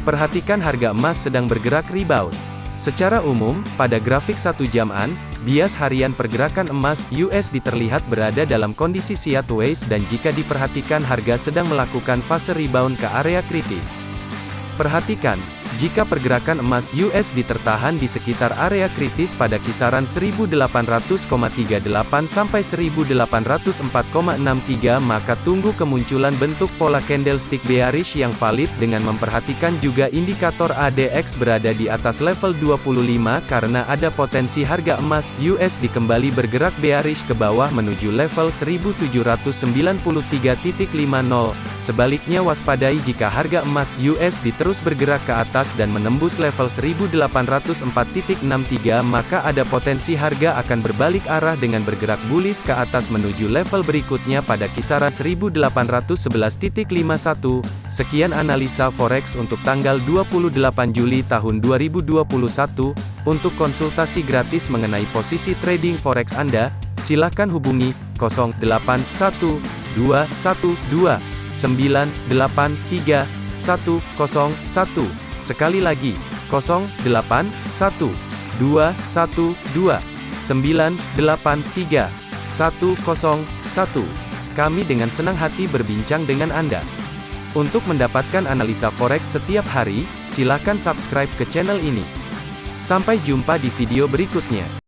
Perhatikan harga emas sedang bergerak rebound. Secara umum, pada grafik satu jaman, bias harian pergerakan emas USD terlihat berada dalam kondisi sideways dan jika diperhatikan harga sedang melakukan fase rebound ke area kritis. Perhatikan, jika pergerakan emas USD tertahan di sekitar area kritis pada kisaran 1800,38 sampai 1804,63 maka tunggu kemunculan bentuk pola candlestick bearish yang valid dengan memperhatikan juga indikator ADX berada di atas level 25 karena ada potensi harga emas USD kembali bergerak bearish ke bawah menuju level 1793.50. Sebaliknya waspadai jika harga emas USD terus bergerak ke atas dan menembus level 1804.63 maka ada potensi harga akan berbalik arah dengan bergerak bullish ke atas menuju level berikutnya pada kisaran 1811.51. Sekian analisa forex untuk tanggal 28 Juli tahun 2021. Untuk konsultasi gratis mengenai posisi trading forex Anda, silakan hubungi 081212 983 101. Sekali lagi, 081 212 983 101. Kami dengan senang hati berbincang dengan Anda. Untuk mendapatkan analisa forex setiap hari, silakan subscribe ke channel ini. Sampai jumpa di video berikutnya.